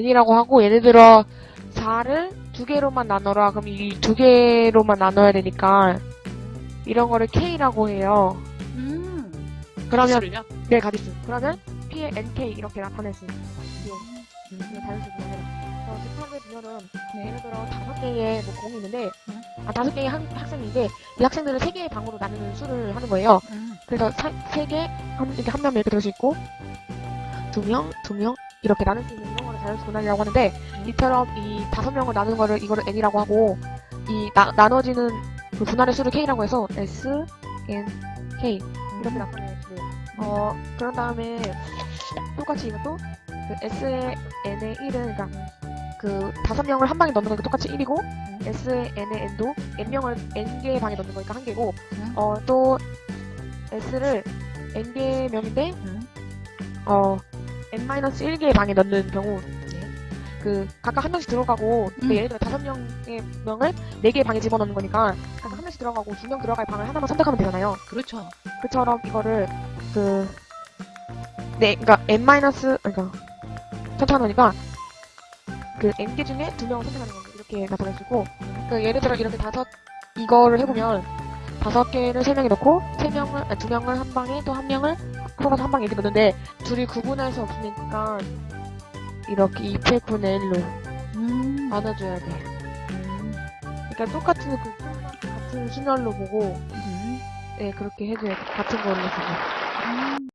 n이라고 하고 예를 들어 4를 두 개로만 나눠라. 그럼 이 두 개로만 나눠야 되니까 이런 거를 k라고 해요. 음. 그러면 가지수를요? 네 가지수. 그러면 p의 nk 이렇게 나타낼 수 있어요. 네, 자연수 분열은. 어, 집합의 분열은 예를 들어 다섯 개의 뭐 공이 있는데 음. 아 다섯 개의 학, 학생인데 이 학생들을 세 개의 방으로 나누는 수를 하는 거예요. 음. 그래서 사- 세 개, 한, 이렇게 한 명 이렇게 들을 수 있고, 두 명, 두 명, 이렇게 나눌 수 있는 자연수 분할이라고 하는데, 이처럼 이 다섯 명을 나누는 거를 이거를 n이라고 하고, 이 나, 나눠지는 그 분할의 수를 k라고 해서 s, n, k 이렇게 나타내주고, 어, 그런 다음에 똑같이 이것도 그 s의 n의 1은, 그러니까 그 다섯 명을 한 방에 넣는 거니까 똑같이 1이고, s의 n의 n도 n명을 n개의 방에 넣는 거니까 한 개고, 음. 어, 또 s를 n개의 명인데 음. 어 n-1개의 방에 넣는 경우 네. 그 각각 한 명씩 들어가고 그 음. 예를 들어 다섯 명의 명을 네 개의 방에 집어넣는 거니까 각각 한 명씩 들어가고 두 명 들어갈 방을 하나만 선택하면 되잖아요. 그렇죠. 그처럼 이거를 그 네, 그러니까 n 그러니까 선택하니까 그 n개 중에 두 명을 선택하는 거예요. 이렇게 있고 그 예를 들어 이렇게 다섯 이거를 해보면 다섯 개를 세 명에 넣고 세 명을 두 명을 한 방에 또 한 명을 풀어서 한 방에 이렇게 넣는데 둘이 구분할 수 없으니까 이렇게 2패분의 1로 음. 나눠줘야 돼. 음. 그러니까 똑같은 그 같은 순열로 보고 음. 네 그렇게 해줘야 돼. 같은 걸로 보고. 음.